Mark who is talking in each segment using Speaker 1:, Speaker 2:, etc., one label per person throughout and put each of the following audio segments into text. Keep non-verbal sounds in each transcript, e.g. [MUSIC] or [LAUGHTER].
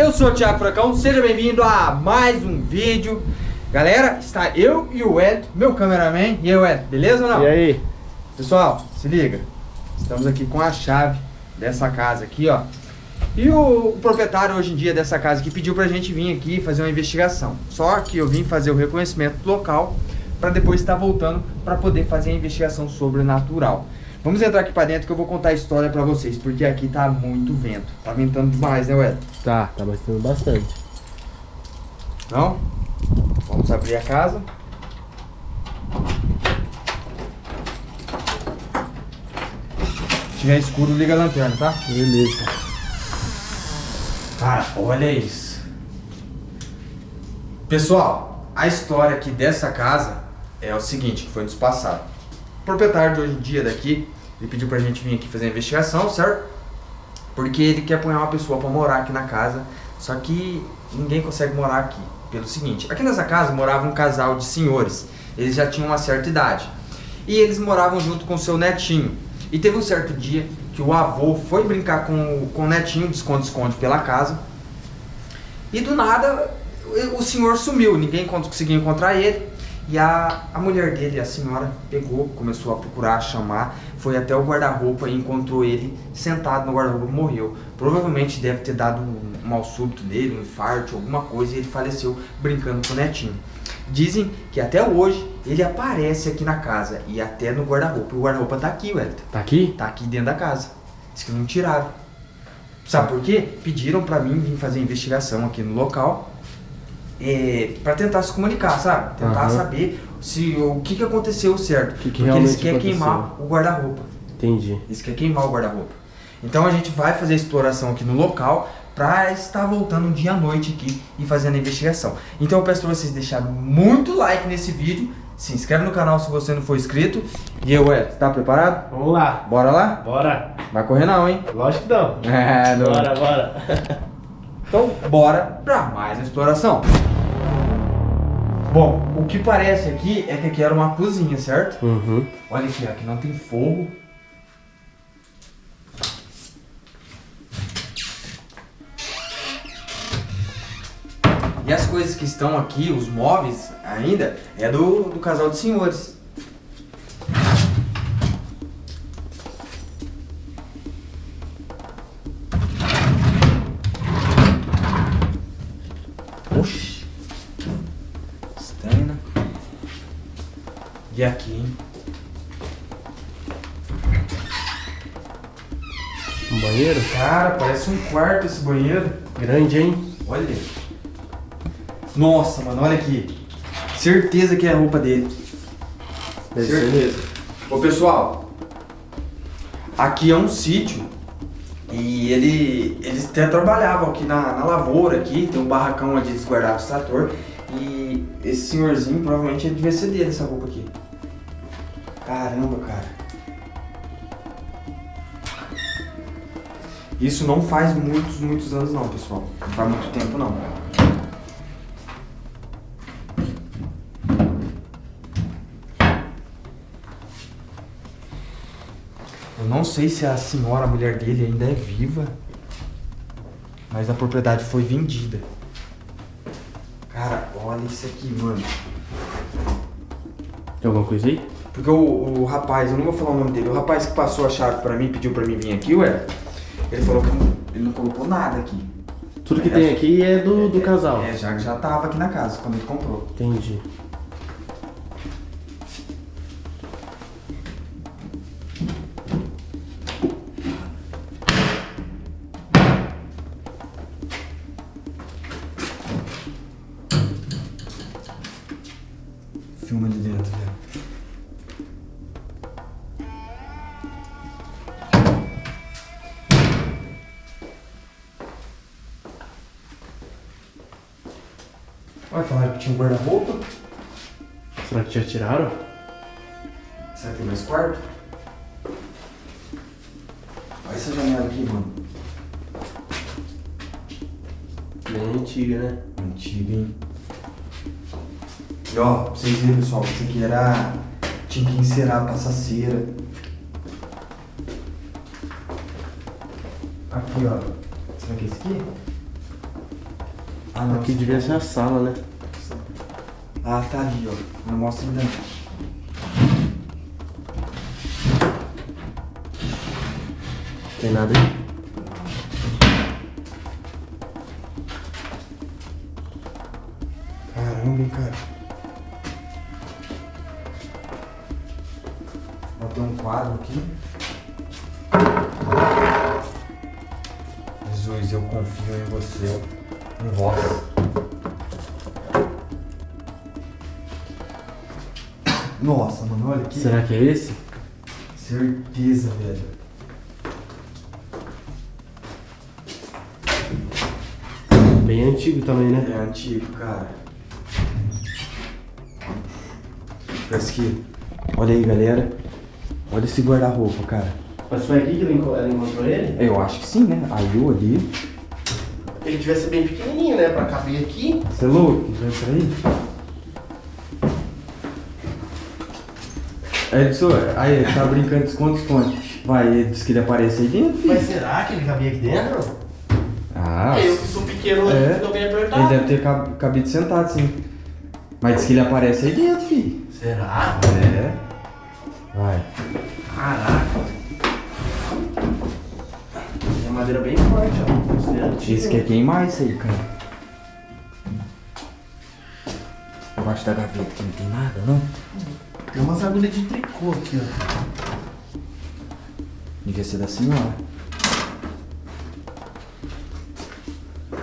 Speaker 1: Eu sou o Thiago Furacão, seja bem-vindo a mais um vídeo. Galera, está eu e o Ed, meu cameraman. E aí Ed, beleza ou não?
Speaker 2: E aí?
Speaker 1: Pessoal, se liga. Estamos aqui com a chave dessa casa aqui, ó. E o, o proprietário hoje em dia dessa casa aqui pediu pra gente vir aqui fazer uma investigação. Só que eu vim fazer o reconhecimento do local Pra depois estar voltando pra poder fazer a investigação sobrenatural Vamos entrar aqui pra dentro que eu vou contar a história pra vocês, porque aqui tá muito vento. Tá ventando demais, né, Ué?
Speaker 2: Tá, tá bastante bastante.
Speaker 1: Então, vamos abrir a casa. Se tiver escuro, liga a lanterna, tá?
Speaker 2: Beleza.
Speaker 1: Cara, olha isso. Pessoal, a história aqui dessa casa é o seguinte, que foi nos passado. Proprietário de hoje em dia daqui, ele pediu pra gente vir aqui fazer a investigação, certo? Porque ele quer pôr uma pessoa pra morar aqui na casa, só que ninguém consegue morar aqui. Pelo seguinte, aqui nessa casa morava um casal de senhores, eles já tinham uma certa idade. E eles moravam junto com seu netinho. E teve um certo dia que o avô foi brincar com, com o netinho, de esconde-esconde pela casa. E do nada, o senhor sumiu, ninguém conseguiu encontrar ele. E a, a mulher dele, a senhora, pegou, começou a procurar, a chamar, foi até o guarda-roupa e encontrou ele sentado no guarda-roupa e morreu. Provavelmente deve ter dado um, um mal súbito nele, um infarto, alguma coisa, e ele faleceu brincando com o netinho. Dizem que até hoje ele aparece aqui na casa e até no guarda-roupa. O guarda-roupa tá aqui, Wellington.
Speaker 2: Tá aqui?
Speaker 1: Tá aqui dentro da casa. Diz que não tiraram. Sabe por quê? Pediram pra mim vir fazer investigação aqui no local é, para tentar se comunicar, sabe? Tentar
Speaker 2: Aham.
Speaker 1: saber se o que, que aconteceu certo.
Speaker 2: que
Speaker 1: Porque
Speaker 2: realmente
Speaker 1: eles querem
Speaker 2: aconteceu.
Speaker 1: queimar o guarda-roupa.
Speaker 2: Entendi.
Speaker 1: Eles querem queimar o guarda-roupa. Então a gente vai fazer a exploração aqui no local para estar voltando um dia à noite aqui e fazendo a investigação. Então eu peço para vocês deixarem muito like nesse vídeo, se inscreve no canal se você não for inscrito. E eu, Ed, tá preparado?
Speaker 2: Vamos lá.
Speaker 1: Bora lá?
Speaker 2: Bora.
Speaker 1: Vai correr não, hein?
Speaker 2: Lógico que não. [LAUGHS]
Speaker 1: É, não.
Speaker 2: Bora, bora. [LAUGHS]
Speaker 1: Então, bora pra mais uma exploração. Bom, o que parece aqui é que aqui era uma cozinha, certo?
Speaker 2: Uhum.
Speaker 1: Olha aqui, aqui não tem fogo. E as coisas que estão aqui, os móveis ainda, é do, do casal de senhores. E aqui, hein?
Speaker 2: Um banheiro?
Speaker 1: Cara, parece um quarto esse banheiro.
Speaker 2: Grande, hein?
Speaker 1: Olha. Nossa, mano, olha aqui. Certeza que é a roupa dele.
Speaker 2: Deve
Speaker 1: Certeza. Ô pessoal, aqui é um sítio e ele, eles até trabalhavam aqui na, na lavoura aqui, tem um barracão onde eles guardavam o trator e esse senhorzinho provavelmente devia ser dele essa roupa aqui. Caramba, cara. Isso não faz muitos, muitos anos não, pessoal. Não faz muito tempo não. Eu não sei se a senhora, a mulher dele, ainda é viva. Mas a propriedade foi vendida. Cara, olha isso aqui, mano.
Speaker 2: Tem alguma coisa aí?
Speaker 1: Porque o, o rapaz, eu não vou falar o nome dele, o rapaz que passou a chave pra mim, pediu pra mim vir aqui, ué, ele falou que ele não colocou nada aqui.
Speaker 2: Tudo que tem aqui é do, do casal.
Speaker 1: É, já, já tava aqui na casa quando ele comprou.
Speaker 2: Entendi.
Speaker 1: Vai falar que tinha um guarda-roupa?
Speaker 2: Será que já tiraram?
Speaker 1: Será que tem mais quarto? Olha essa janela aqui, mano.
Speaker 2: Bem antiga, né?
Speaker 1: Antiga, hein? E ó, pra vocês verem, pessoal, isso aqui era... Tinha que encerar, passar cera. Aqui, ó. Será que é esse aqui? Ah, não.
Speaker 2: Aqui devia ser a sala, né?
Speaker 1: Ah, tá ali, ó. Não mostra ainda não.
Speaker 2: Tem nada aí?
Speaker 1: Caramba, hein, cara. Ó, tem um quadro aqui. Jesus, eu confio em você. Vós. Nossa, mano, olha aqui.
Speaker 2: Será que é esse?
Speaker 1: Certeza, velho.
Speaker 2: Bem antigo também, né?
Speaker 1: É antigo, cara. Parece que. Olha aí, galera. Olha esse guarda-roupa, cara.
Speaker 2: Mas foi aqui que ela enco- ela encontrou ele?
Speaker 1: Eu acho que sim, né? Aí eu ali.
Speaker 2: Ele devia ser bem pequenininho, né? Pra caber aqui.
Speaker 1: Você é louco? Entra aí. Edson, aí, tá brincando de esconde, esconde. Vai, ele disse que ele aparece aí dentro, filho.
Speaker 2: Mas será que ele cabia aqui dentro?
Speaker 1: Ah,
Speaker 2: eu que sou pequeno,
Speaker 1: É.
Speaker 2: ficou bem
Speaker 1: ele
Speaker 2: apertado.
Speaker 1: deve ter cab- cabido sentado, sim. Mas diz que ele aparece aí dentro, filho.
Speaker 2: Será?
Speaker 1: É. Vai.
Speaker 2: Caraca. É madeira bem forte, ó. Isso é.
Speaker 1: Esse quer queimar isso aí, cara. Embaixo da gaveta que não tem nada, não?
Speaker 2: Tem umas agulhas de tricô aqui, ó.
Speaker 1: Devia ser da senhora.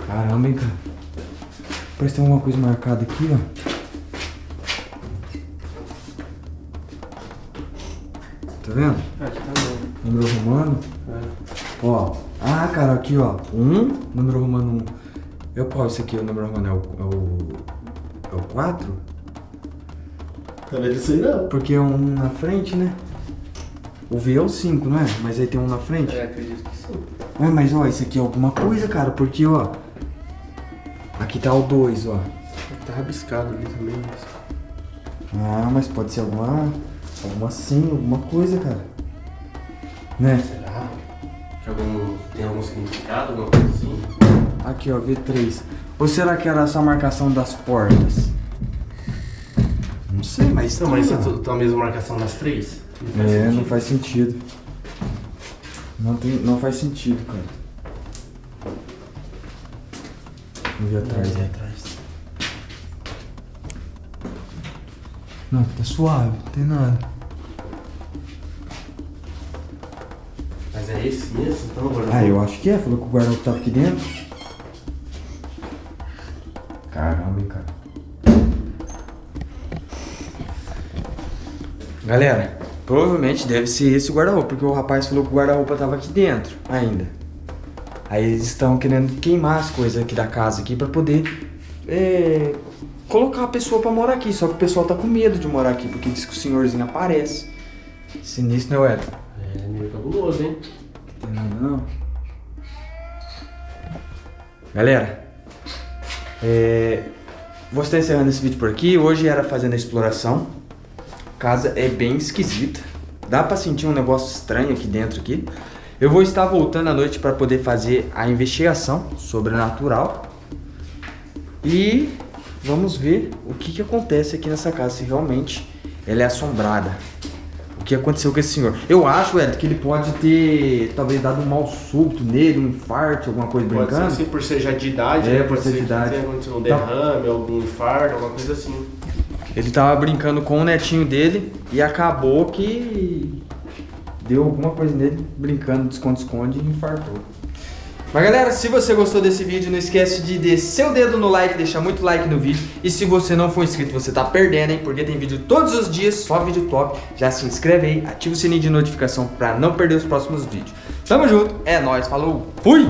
Speaker 1: Caramba, hein, cara. Parece que tem alguma coisa marcada aqui, ó. Tá vendo?
Speaker 2: Aqui tá bom.
Speaker 1: Número romano.
Speaker 2: É.
Speaker 1: Ó. Ah, cara, aqui, ó. Um, número romano um. É o qual esse aqui? O número romano é o... É o... É o 4?
Speaker 2: Tá vendo isso aí não?
Speaker 1: Porque é um na frente, né? O V é o 5, não é? Mas aí tem um na frente.
Speaker 2: É, acredito que sim.
Speaker 1: Ué, mas ó, isso aqui é alguma coisa, cara, porque ó. Aqui tá o 2, ó.
Speaker 2: Tá rabiscado ali também. Mas...
Speaker 1: Ah, mas pode ser alguma. Alguma sim, alguma coisa, cara. Né?
Speaker 2: Será? Que algum... Tem algum significado, alguma coisa assim?
Speaker 1: Aqui, ó, V3. Ou será que era só a marcação das portas? Não sei, mas.
Speaker 2: Não, mas
Speaker 1: tá,
Speaker 2: isso tá a mesma marcação nas três? Não
Speaker 1: É,
Speaker 2: sentido.
Speaker 1: não faz sentido. Não, tem, não faz sentido, cara. Vamos ver atrás,
Speaker 2: Aí
Speaker 1: né?
Speaker 2: atrás.
Speaker 1: Não, tá suave, não tem nada.
Speaker 2: Mas é esse mesmo? Então.
Speaker 1: Ah, eu acho que é. Falou que o guarda-roupa tava aqui dentro. Caramba, hein, cara. Galera, provavelmente deve ser esse o guarda-roupa, porque o rapaz falou que o guarda-roupa tava aqui dentro ainda. Aí eles estão querendo queimar as coisas aqui da casa aqui pra poder é, colocar a pessoa pra morar aqui. Só que o pessoal tá com medo de morar aqui, porque diz que o senhorzinho aparece. Sinistro, né, Wellington?
Speaker 2: É meio cabuloso, hein?
Speaker 1: Tem nada não. Galera, é, vou estar encerrando esse vídeo por aqui. Hoje era fazendo a exploração. A casa é bem esquisita. Dá pra sentir um negócio estranho aqui dentro aqui. Eu vou estar voltando à noite para poder fazer a investigação sobrenatural. E vamos ver o que, que acontece aqui nessa casa, se realmente ela é assombrada. O que aconteceu com esse senhor? Eu acho, Ed, que ele pode ter talvez dado um mal súbito nele, um infarto, alguma coisa
Speaker 2: Pode ser
Speaker 1: brincando.
Speaker 2: assim por ser já de idade,
Speaker 1: É,
Speaker 2: né?
Speaker 1: por
Speaker 2: Pode
Speaker 1: ser de idade.
Speaker 2: tenha acontecido um
Speaker 1: Tá.
Speaker 2: derrame, algum infarto, alguma coisa assim.
Speaker 1: Ele tava brincando com o netinho dele e acabou que deu alguma coisa nele, brincando de esconde-esconde e infartou. Mas galera, se você gostou desse vídeo, não esquece de descer o dedo no like, deixar muito like no vídeo. E se você não for inscrito, você tá perdendo, hein? Porque tem vídeo todos os dias, só vídeo top. Já se inscreve aí, ativa o sininho de notificação pra não perder os próximos vídeos. Tamo junto, é nóis, falou, fui!